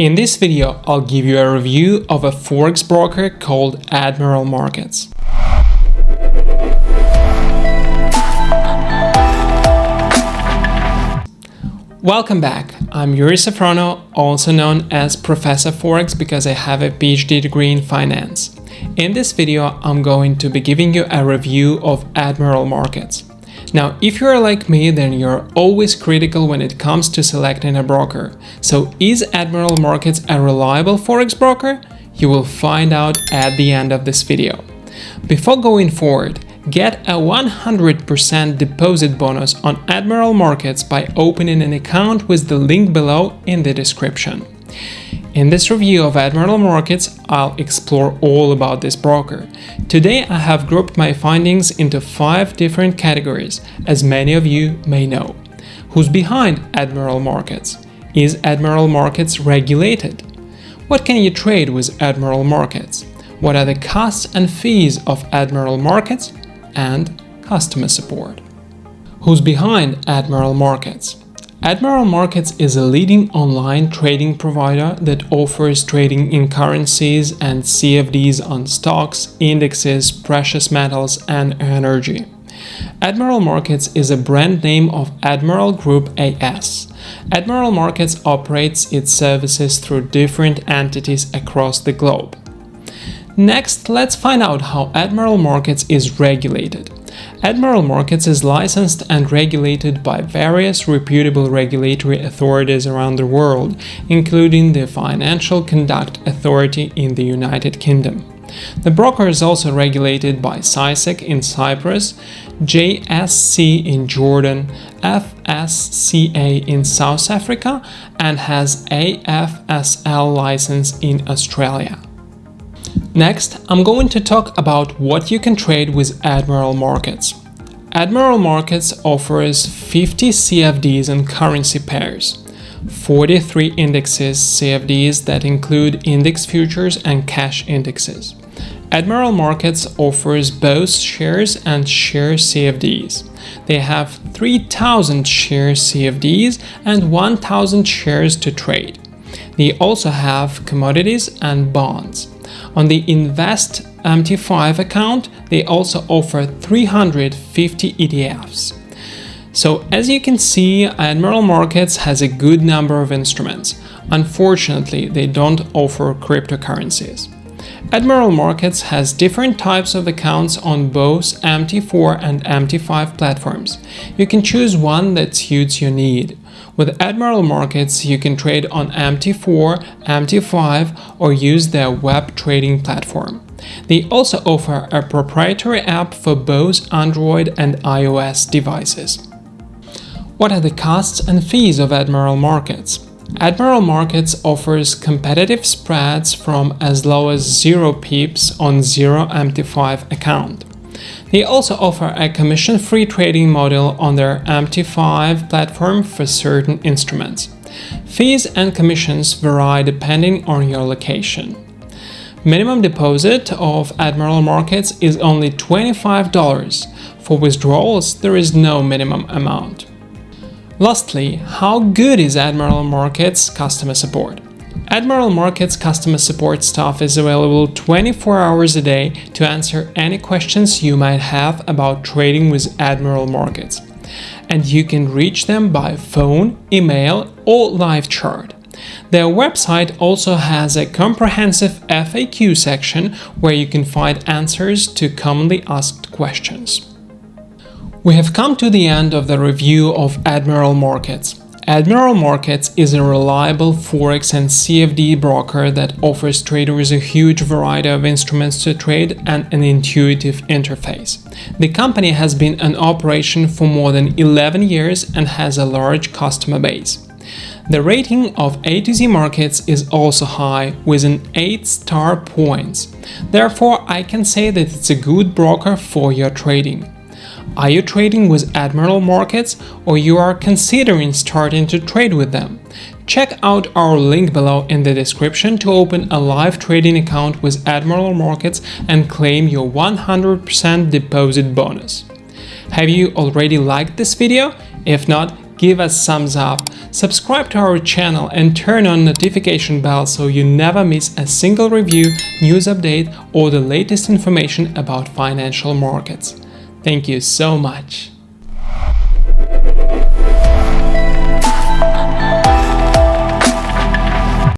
In this video, I'll give you a review of a forex broker called Admiral Markets. Welcome back. I'm Yuri Safrono, also known as Professor Forex because I have a PhD degree in finance. In this video, I'm going to be giving you a review of Admiral Markets. Now, if you're like me, then you're always critical when it comes to selecting a broker. So is Admiral Markets a reliable forex broker? You will find out at the end of this video. Before going forward, get a 100% deposit bonus on Admiral Markets by opening an account with the link below in the description. In this review of Admiral Markets, I'll explore all about this broker. Today I have grouped my findings into five different categories, as many of you may know. Who's behind Admiral Markets? Is Admiral Markets regulated? What can you trade with Admiral Markets? What are the costs and fees of Admiral Markets? And customer support. Who's behind Admiral Markets? Admiral Markets is a leading online trading provider that offers trading in currencies and CFDs on stocks, indexes, precious metals, and energy. Admiral Markets is a brand name of Admiral Group AS. Admiral Markets operates its services through different entities across the globe. Next, let's find out how Admiral Markets is regulated. Admiral Markets is licensed and regulated by various reputable regulatory authorities around the world, including the Financial Conduct Authority in the United Kingdom. The broker is also regulated by CySEC in Cyprus, JSC in Jordan, FSCA in South Africa, and has AFSL license in Australia. Next, I'm going to talk about what you can trade with Admiral Markets. Admiral Markets offers 50 CFDs and currency pairs, 43 indexes CFDs that include index futures and cash indexes. Admiral Markets offers both shares and share CFDs. They have 3000 share CFDs and 1000 shares to trade. They also have commodities and bonds. On the Invest MT5 account, they also offer 350 ETFs. So as you can see, Admiral Markets has a good number of instruments. Unfortunately, they don't offer cryptocurrencies. Admiral Markets has different types of accounts on both MT4 and MT5 platforms. You can choose one that suits your need. With Admiral Markets, you can trade on MT4, MT5 or use their web trading platform. They also offer a proprietary app for both Android and iOS devices. What are the costs and fees of Admiral Markets? Admiral Markets offers competitive spreads from as low as 0 pips on 0 MT5 account. They also offer a commission-free trading model on their MT5 platform for certain instruments. Fees and commissions vary depending on your location. Minimum deposit of Admiral Markets is only $25. For withdrawals, there is no minimum amount. Lastly, how good is Admiral Markets customer support? Admiral Markets customer support staff is available 24 hours a day to answer any questions you might have about trading with Admiral Markets. And you can reach them by phone, email or live chat. Their website also has a comprehensive FAQ section where you can find answers to commonly asked questions. We have come to the end of the review of Admiral Markets. Admiral Markets is a reliable Forex and CFD broker that offers traders a huge variety of instruments to trade and an intuitive interface. The company has been in operation for more than 11 years and has a large customer base. The rating of A to Z Markets is also high, with an 8 star points. Therefore, I can say that it's a good broker for your trading. Are you trading with Admiral Markets or you are considering starting to trade with them? Check out our link below in the description to open a live trading account with Admiral Markets and claim your 100% deposit bonus. Have you already liked this video? If not, give us thumbs up, subscribe to our channel and turn on notification bell so you never miss a single review, news update or the latest information about financial markets. Thank you so much.